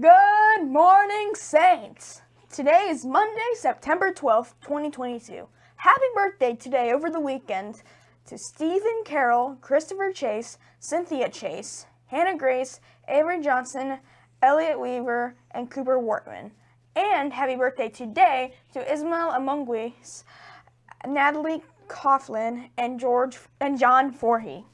Good morning, Saints! Today is Monday, September 12th, 2022. Happy birthday today over the weekend to Stephen Carroll, Christopher Chase, Cynthia Chase, Hannah Grace, Avery Johnson, Elliot Weaver, and Cooper Wortman. And happy birthday today to Ismail Amunguis, Natalie Coughlin, and George and John Forhey.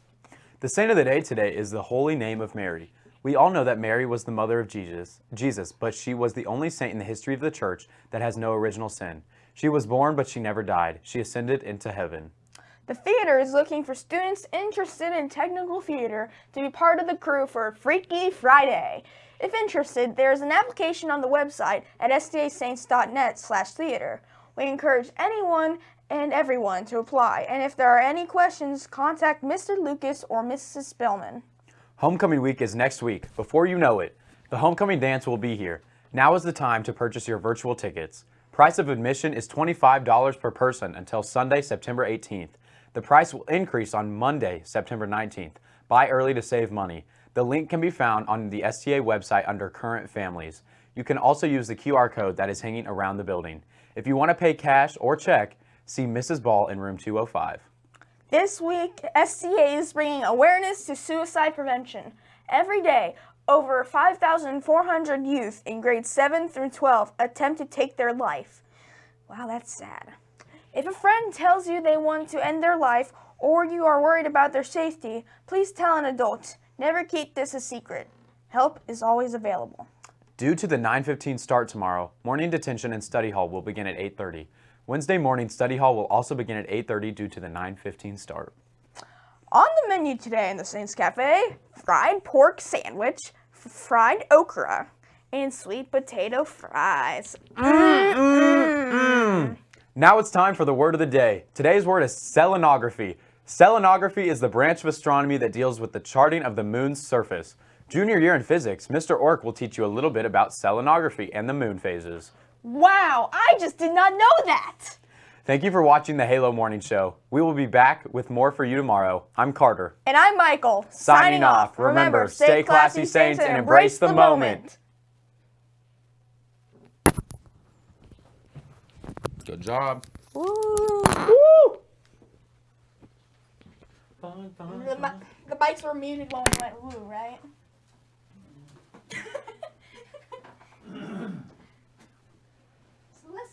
The saint of the day today is the Holy Name of Mary. We all know that Mary was the mother of Jesus, Jesus, but she was the only saint in the history of the church that has no original sin. She was born, but she never died. She ascended into heaven. The theater is looking for students interested in technical theater to be part of the crew for Freaky Friday. If interested, there is an application on the website at stasaints.net slash theater. We encourage anyone and everyone to apply, and if there are any questions, contact Mr. Lucas or Mrs. Spillman. Homecoming week is next week. Before you know it, the homecoming dance will be here. Now is the time to purchase your virtual tickets. Price of admission is $25 per person until Sunday, September 18th. The price will increase on Monday, September 19th. Buy early to save money. The link can be found on the STA website under Current Families. You can also use the QR code that is hanging around the building. If you want to pay cash or check, see Mrs. Ball in room 205. This week, SCA is bringing awareness to suicide prevention. Every day, over 5,400 youth in grades 7 through 12 attempt to take their life. Wow, that's sad. If a friend tells you they want to end their life or you are worried about their safety, please tell an adult. Never keep this a secret. Help is always available. Due to the 9.15 start tomorrow, morning detention and study hall will begin at 8.30. Wednesday morning study hall will also begin at 8.30 due to the 9.15 start. On the menu today in the Saints Cafe, fried pork sandwich, fried okra, and sweet potato fries. Now it's time for the word of the day. Today's word is selenography. Selenography is the branch of astronomy that deals with the charting of the moon's surface. Junior year in physics, Mr. Ork will teach you a little bit about selenography and the moon phases. Wow, I just did not know that! Thank you for watching the Halo Morning Show. We will be back with more for you tomorrow. I'm Carter. And I'm Michael. Signing off. Remember, stay classy, Saints, and embrace the moment. Good job. Woo. Mics were muted when we went woo, right?